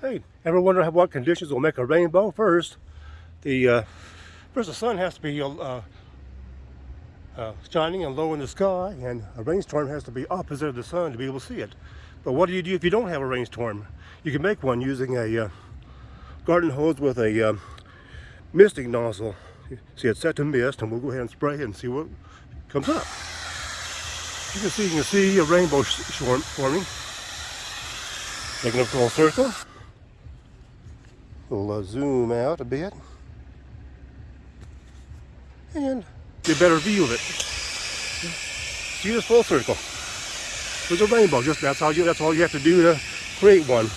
Hey, ever wonder what conditions will make a rainbow? First, the uh, first the sun has to be uh, uh, shining and low in the sky, and a rainstorm has to be opposite of the sun to be able to see it. But what do you do if you don't have a rainstorm? You can make one using a uh, garden hose with a uh, misting nozzle. See, it's set to mist, and we'll go ahead and spray it and see what comes up. You can see, you can see a rainbow forming. Making a full circle. We'll uh, zoom out a bit and get a better view of it. See this full circle. There's a rainbow. Just that's all you. That's all you have to do to create one.